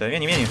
Vieni, vieni.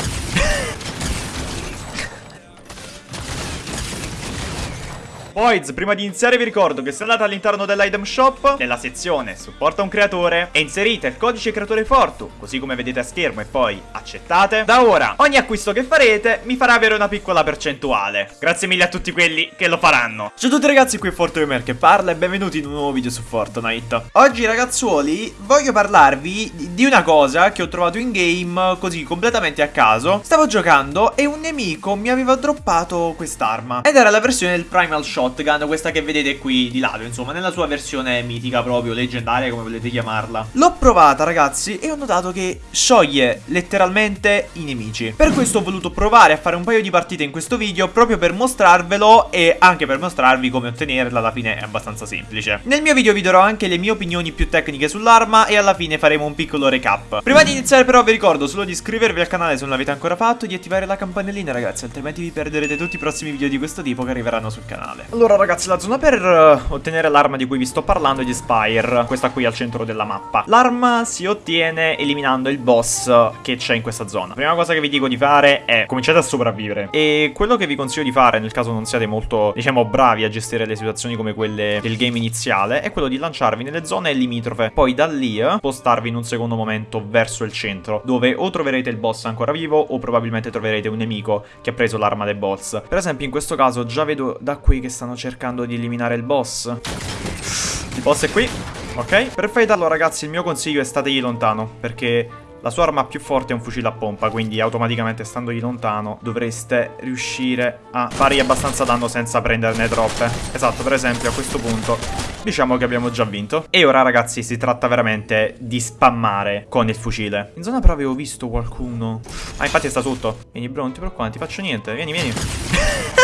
Boys, prima di iniziare vi ricordo che se andate all'interno dell'item shop, nella sezione supporta un creatore e inserite il codice creatore Fortu, così come vedete a schermo e poi accettate, da ora ogni acquisto che farete mi farà avere una piccola percentuale. Grazie mille a tutti quelli che lo faranno. Ciao a tutti ragazzi, qui è Fortuner che parla e benvenuti in un nuovo video su Fortnite. Oggi ragazzuoli voglio parlarvi di una cosa che ho trovato in game così completamente a caso. Stavo giocando e un nemico mi aveva droppato quest'arma ed era la versione del Primal Shot shotgun, questa che vedete qui di lato, insomma, nella sua versione mitica proprio, leggendaria, come volete chiamarla. L'ho provata, ragazzi, e ho notato che scioglie letteralmente i nemici. Per questo ho voluto provare a fare un paio di partite in questo video, proprio per mostrarvelo e anche per mostrarvi come ottenerla, alla fine è abbastanza semplice. Nel mio video vi darò anche le mie opinioni più tecniche sull'arma e alla fine faremo un piccolo recap. Prima di iniziare però vi ricordo solo di iscrivervi al canale se non l'avete ancora fatto e di attivare la campanellina, ragazzi, altrimenti vi perderete tutti i prossimi video di questo tipo che arriveranno sul canale. Allora ragazzi la zona per uh, ottenere l'arma di cui vi sto parlando è di Spire Questa qui al centro della mappa. L'arma si ottiene eliminando il boss che c'è in questa zona. Prima cosa che vi dico di fare è cominciate a sopravvivere. E quello che vi consiglio di fare nel caso non siate molto diciamo bravi a gestire le situazioni come quelle del game iniziale È quello di lanciarvi nelle zone limitrofe. Poi da lì spostarvi in un secondo momento verso il centro Dove o troverete il boss ancora vivo o probabilmente troverete un nemico che ha preso l'arma del boss. Per esempio in questo caso già vedo da qui che stanno cercando di eliminare il boss. Il boss è qui. Ok, per fightarlo ragazzi il mio consiglio è stategli lontano, perché la sua arma più forte è un fucile a pompa, quindi automaticamente standogli lontano dovreste riuscire a fargli abbastanza danno senza prenderne troppe. Esatto, per esempio a questo punto diciamo che abbiamo già vinto. E ora ragazzi si tratta veramente di spammare con il fucile. In zona però avevo visto qualcuno. Ah, infatti sta sotto. Vieni bro, non ti preoccupare, non ti faccio niente. Vieni, vieni.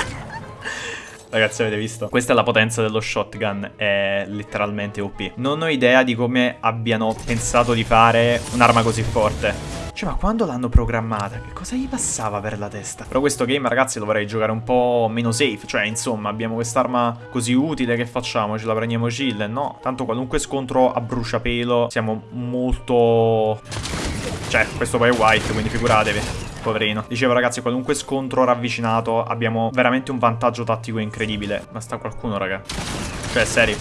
Ragazzi avete visto? Questa è la potenza dello shotgun, è letteralmente OP. Non ho idea di come abbiano pensato di fare un'arma così forte. Cioè, ma quando l'hanno programmata? Che cosa gli passava per la testa? Però questo game, ragazzi, lo vorrei giocare un po' meno safe. Cioè, insomma, abbiamo quest'arma così utile, che facciamo? Ce la prendiamo chill? No. Tanto qualunque scontro a bruciapelo siamo molto... Cioè, questo poi è white, quindi figuratevi. Poverino. Dicevo ragazzi, qualunque scontro ravvicinato abbiamo veramente un vantaggio tattico incredibile. Ma sta qualcuno, raga. Cioè, seri.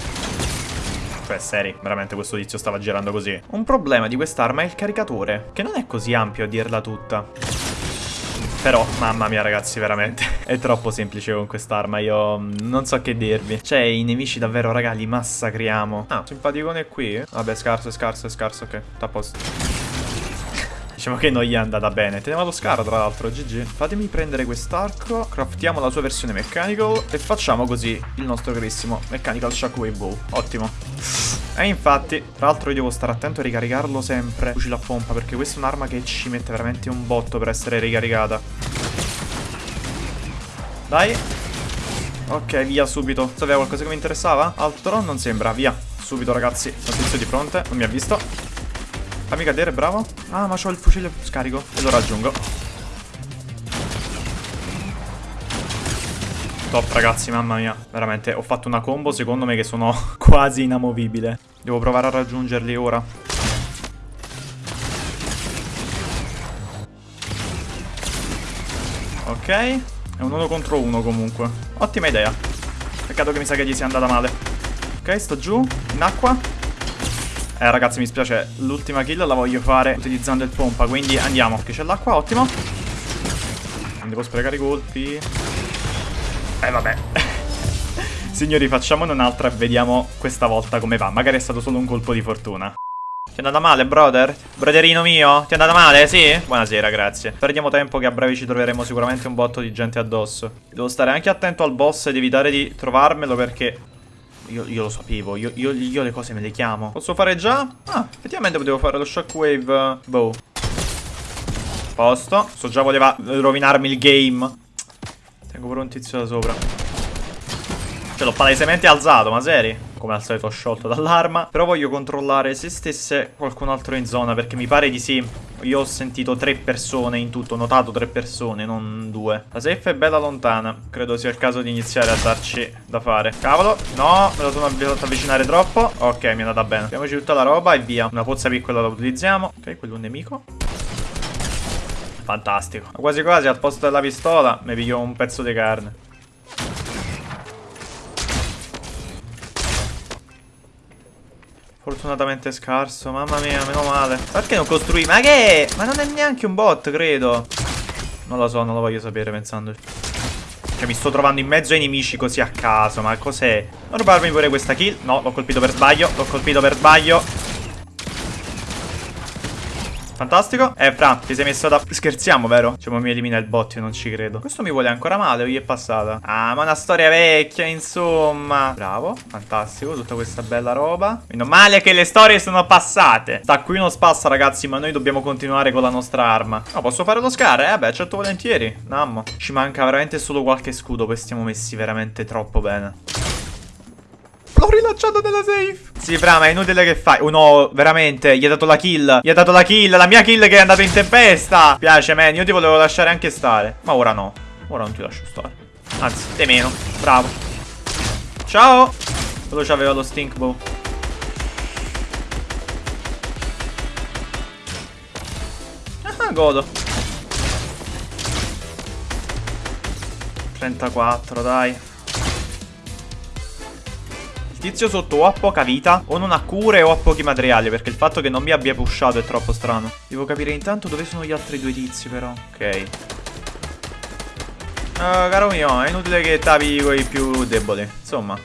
Cioè, seri, veramente questo tizio stava girando così. Un problema di quest'arma è il caricatore, che non è così ampio a dirla tutta. Però, mamma mia ragazzi, veramente È troppo semplice con quest'arma Io non so che dirvi Cioè, i nemici davvero, raga, li massacriamo Ah, simpaticone qui Vabbè, scarso, scarso, scarso, ok Sta a posto Diciamo che non gli è andata bene. Teniamo lo scaro, tra l'altro, GG. Fatemi prendere quest'arco, craftiamo la sua versione mechanical e facciamo così il nostro carissimo mechanical shockwave bow. Ottimo. E infatti, tra l'altro io devo stare attento a ricaricarlo sempre, fucile a pompa, perché questa è un'arma che ci mette veramente un botto per essere ricaricata. Dai. Ok, via subito. Sapeva qualcosa che mi interessava? Altro? Non sembra, via. Subito ragazzi, tizio di fronte, non mi ha visto Fammi cadere, bravo. Ah, ma c'ho il fucile scarico. E lo raggiungo. Top, ragazzi, mamma mia. Veramente, ho fatto una combo, secondo me, che sono quasi inamovibile. Devo provare a raggiungerli ora. Ok. È un uno contro uno, comunque. Ottima idea. Peccato che mi sa che gli sia andata male. Ok, sto giù, in acqua. Eh ragazzi mi spiace L'ultima kill la voglio fare utilizzando il pompa Quindi andiamo Che c'è l'acqua ottimo Non devo sprecare i colpi Eh vabbè Signori facciamone un'altra e vediamo questa volta come va Magari è stato solo un colpo di fortuna ti è andata male, brother? Broderino mio? Ti è andata male? Sì? Buonasera, grazie. Perdiamo tempo che a breve ci troveremo sicuramente un botto di gente addosso. Devo stare anche attento al boss ed evitare di trovarmelo perché io, io, lo sapevo, io, io, io, le cose me le chiamo. Posso fare già? Ah, effettivamente potevo fare lo shockwave bow. Posto. So già voleva rovinarmi il game. Tengo pure un tizio da sopra. Ce l'ho palesemente alzato, ma seri? come al solito sciolto dall'arma Però voglio controllare se stesse qualcun altro in zona Perché mi pare di sì Io ho sentito tre persone in tutto Ho notato tre persone, non due. La safe è bella lontana. Credo sia il caso di iniziare a darci da fare. Cavolo, no, me lo sono fatto avvicinare troppo. Ok, mi è andata bene. Mettiamoci tutta la roba e via. Una pozza piccola la utilizziamo. Ok, quello è un nemico. Fantastico. Quasi quasi al posto della pistola mi piglio un pezzo di carne. Fortunatamente scarso, mamma mia, meno male. Perché non costruì? Ma che? Ma non è neanche un bot, credo. Non lo so, non lo voglio sapere pensandoci. Cioè, mi sto trovando in mezzo ai nemici così a caso, ma cos'è? Non rubarmi pure questa kill. No, l'ho colpito per sbaglio, l'ho colpito per sbaglio. Fantastico. Eh, Fra, ti sei messo da... Scherziamo, vero? Cioè, mi elimina il bot, io non ci credo. Questo mi vuole ancora male o gli è passata? Ah, ma una storia vecchia, insomma. Bravo, fantastico, tutta questa bella roba. Meno male che le storie sono passate. Sta qui uno spassa, ragazzi, ma noi dobbiamo continuare con la nostra arma. No, posso fare lo scar? Eh, beh, certo volentieri. Nammo. Ci manca veramente solo qualche scudo, poi stiamo messi veramente troppo bene. L'ho rilanciato nella safe. Sì, Fra, ma è inutile che fai. Oh no, veramente. Gli ha dato la kill. Gli ha dato la kill. La mia kill che è andata in tempesta. Piace, man. Io ti volevo lasciare anche stare. Ma ora no. Ora non ti lascio stare. Anzi, te meno. Bravo. Ciao. Quello c'aveva lo stink bow. Ah, godo. 34, dai. Il tizio sotto o ha poca vita o non ha cure o ha pochi materiali Perché il fatto che non mi abbia pushato è troppo strano. Devo capire intanto dove sono gli altri due tizi però. Ok. Uh, Caro mio è inutile che tavi con i più deboli. Insomma.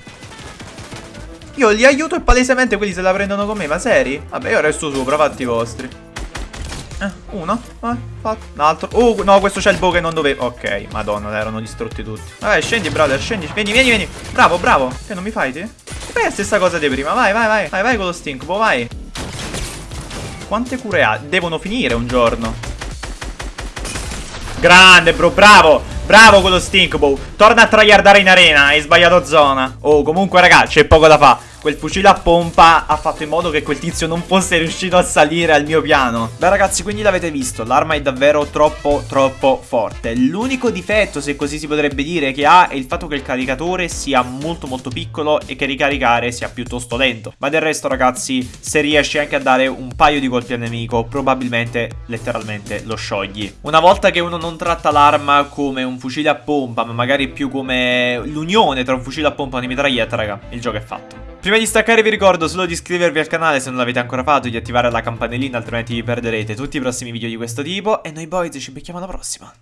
Io li aiuto e palesemente quelli se la prendono con me Ma seri? Vabbè io resto sopra fatti i vostri. Eh, uno, eh, fatto, un altro Uh, no, questo c'è il bow che non dovevo Ok, madonna, erano distrutti tutti. Vabbè, scendi, brother, scendi. Vieni, vieni, vieni. Bravo, bravo. Che non mi fai, te? Fai la stessa cosa di prima, vai, vai, vai. Vai, vai con lo stink, boh, vai. Quante cure ha? Devono finire un giorno. Grande, bro, bravo. Bravo quello stink, boh. Torna a tryhardare in arena, hai sbagliato zona. Oh, comunque, raga, c'è poco da fare Quel fucile a pompa ha fatto in modo che quel tizio non fosse riuscito a salire al mio piano. Beh ragazzi quindi l'avete visto L'arma è davvero troppo troppo forte. L'unico difetto se così si potrebbe dire che ha È il fatto che il caricatore sia molto molto piccolo E che ricaricare sia piuttosto lento. Ma del resto ragazzi se riesci anche a dare un paio di colpi al nemico Probabilmente letteralmente lo sciogli. Una volta che uno non tratta l'arma come un fucile a pompa Ma magari più come l'unione tra un fucile a pompa e una mitraglietta raga Il gioco è fatto Prima di staccare vi ricordo solo di iscrivervi al canale se non l'avete ancora fatto, di attivare la campanellina altrimenti vi perderete tutti i prossimi video di questo tipo e noi boys ci becchiamo alla prossima.